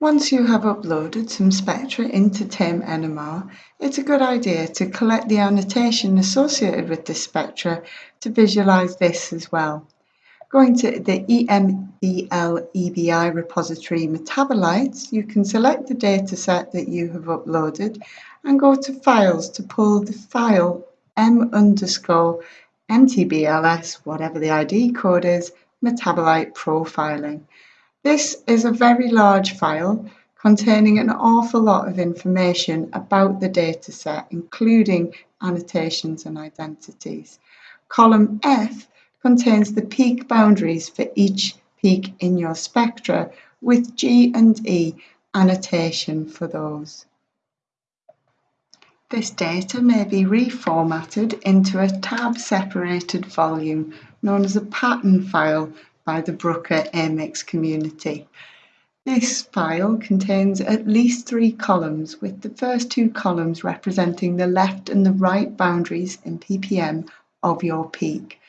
Once you have uploaded some spectra into TAME NMR, it's a good idea to collect the annotation associated with this spectra to visualize this as well. Going to the EMBL EBI repository MetaboLights, you can select the dataset that you have uploaded and go to files to pull the file m underscore mtbls, whatever the ID code is, metabolite profiling. This is a very large file containing an awful lot of information about the dataset, including annotations and identities. Column F contains the peak boundaries for each peak in your spectra with G and E annotation for those. This data may be reformatted into a tab-separated value known as a pattern file by the Bruker AMIX community. This file contains at least three columns, with the first two columns representing the left and the right boundaries in ppm of your peak,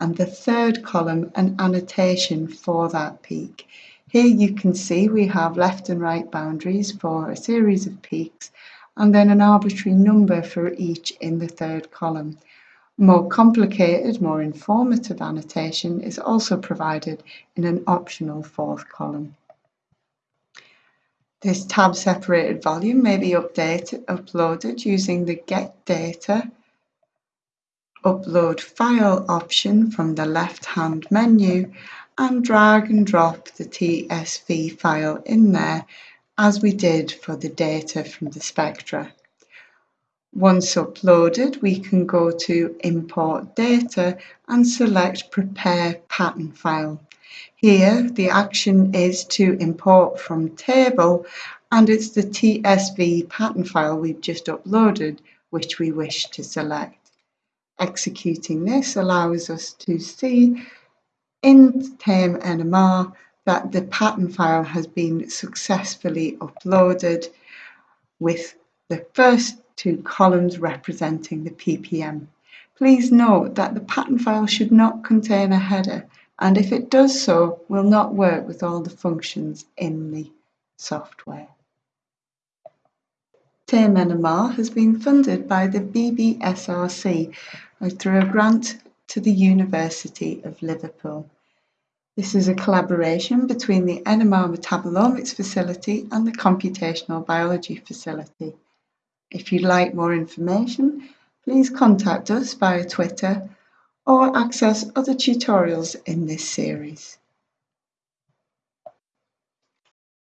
and the third column an annotation for that peak. Here you can see we have left and right boundaries for a series of peaks, and then an arbitrary number for each in the third column. More complicated, more informative annotation is also provided in an optional fourth column. This tab-separated value may be updated, uploaded using the Get Data Upload File option from the left-hand menu and drag and drop the TSV file in there as we did for the data from the spectra. Once uploaded, we can go to Import Data and select Prepare Pattern File. Here, the action is to import from table and it's the TSV pattern file we've just uploaded which we wish to select. Executing this allows us to see in TAME NMR that the pattern file has been successfully uploaded with the first two columns representing the ppm. Please note that the pattern file should not contain a header and if it does so will not work with all the functions in the software. TAME NMR has been funded by the BBSRC uh, through a grant to the University of Liverpool. This is a collaboration between the NMR Metabolomics Facility and the Computational Biology Facility. If you'd like more information, please contact us via Twitter or access other tutorials in this series.